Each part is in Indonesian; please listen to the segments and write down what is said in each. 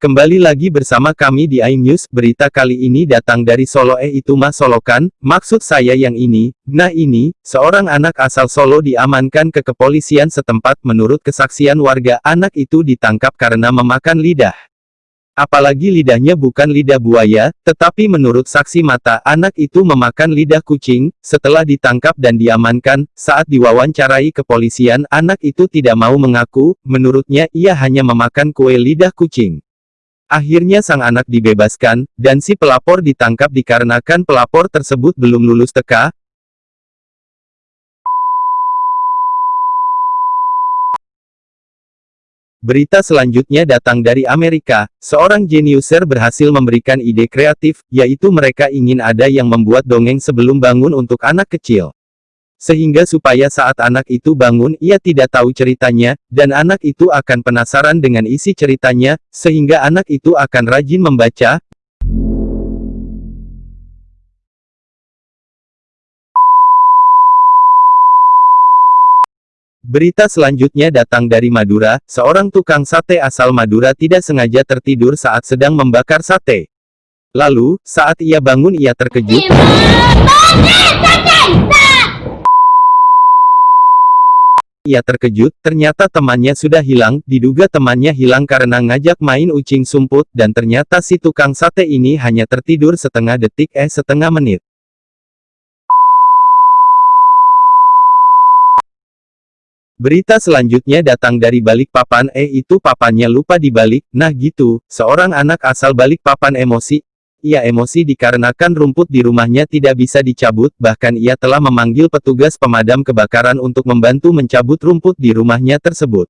Kembali lagi bersama kami di iNews, berita kali ini datang dari Solo. Eh itu mah Solokan, maksud saya yang ini, nah ini, seorang anak asal Solo diamankan ke kepolisian setempat. Menurut kesaksian warga, anak itu ditangkap karena memakan lidah. Apalagi lidahnya bukan lidah buaya, tetapi menurut saksi mata, anak itu memakan lidah kucing, setelah ditangkap dan diamankan, saat diwawancarai kepolisian, anak itu tidak mau mengaku, menurutnya ia hanya memakan kue lidah kucing. Akhirnya sang anak dibebaskan, dan si pelapor ditangkap dikarenakan pelapor tersebut belum lulus TK. Berita selanjutnya datang dari Amerika, seorang jeniuser berhasil memberikan ide kreatif, yaitu mereka ingin ada yang membuat dongeng sebelum bangun untuk anak kecil. Sehingga supaya saat anak itu bangun ia tidak tahu ceritanya, dan anak itu akan penasaran dengan isi ceritanya, sehingga anak itu akan rajin membaca. Berita selanjutnya datang dari Madura, seorang tukang sate asal Madura tidak sengaja tertidur saat sedang membakar sate. Lalu, saat ia bangun ia terkejut. Ia terkejut, ternyata temannya sudah hilang, diduga temannya hilang karena ngajak main ucing sumput, dan ternyata si tukang sate ini hanya tertidur setengah detik eh setengah menit. Berita selanjutnya datang dari Balikpapan eh itu papannya lupa dibalik, nah gitu, seorang anak asal Balikpapan emosi, ia emosi dikarenakan rumput di rumahnya tidak bisa dicabut, bahkan ia telah memanggil petugas pemadam kebakaran untuk membantu mencabut rumput di rumahnya tersebut.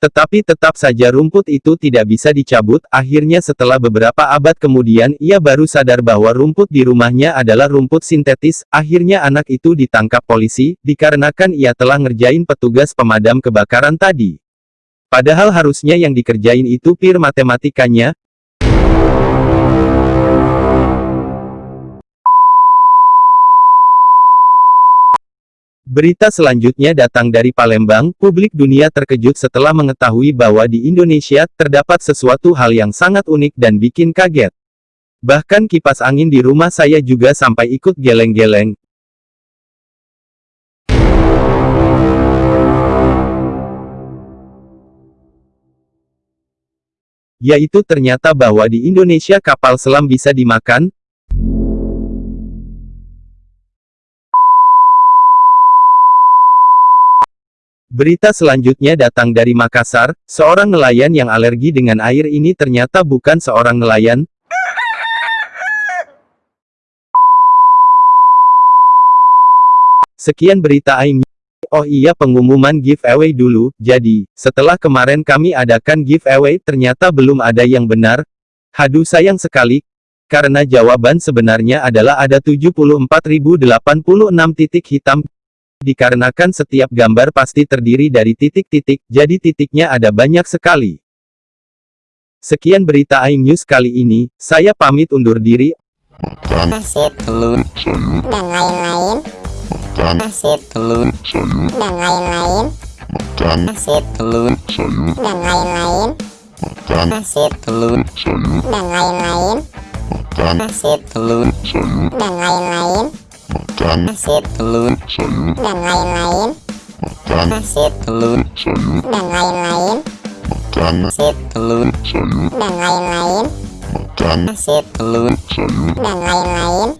Tetapi tetap saja rumput itu tidak bisa dicabut, akhirnya setelah beberapa abad kemudian ia baru sadar bahwa rumput di rumahnya adalah rumput sintetis, akhirnya anak itu ditangkap polisi, dikarenakan ia telah ngerjain petugas pemadam kebakaran tadi. Padahal harusnya yang dikerjain itu pir matematikanya, Berita selanjutnya datang dari Palembang, publik dunia terkejut setelah mengetahui bahwa di Indonesia, terdapat sesuatu hal yang sangat unik dan bikin kaget. Bahkan kipas angin di rumah saya juga sampai ikut geleng-geleng. Yaitu ternyata bahwa di Indonesia kapal selam bisa dimakan, Berita selanjutnya datang dari Makassar, seorang nelayan yang alergi dengan air ini ternyata bukan seorang nelayan. Sekian berita ini. Oh iya pengumuman giveaway dulu, jadi, setelah kemarin kami adakan giveaway ternyata belum ada yang benar. Haduh sayang sekali, karena jawaban sebenarnya adalah ada 74.086 titik hitam. Dikarenakan setiap gambar pasti terdiri dari titik-titik, jadi titiknya ada banyak sekali. Sekian berita iNews kali ini, saya pamit undur diri. Telur dan lain-lain. Nasi telur. Sayur dan lain-lain. Nasi telur. Sayur dan lain-lain. Nasi telur. Sayur dan lain-lain. Nasi telur. Sayur dan lain-lain. Makan nasi telur. Sayur dan lain-lain. Makan nasi telur. Sayur dan lain-lain. Makan nasi telur. Sayur dan lain-lain. Makan nasi telur. Sayur dan lain-lain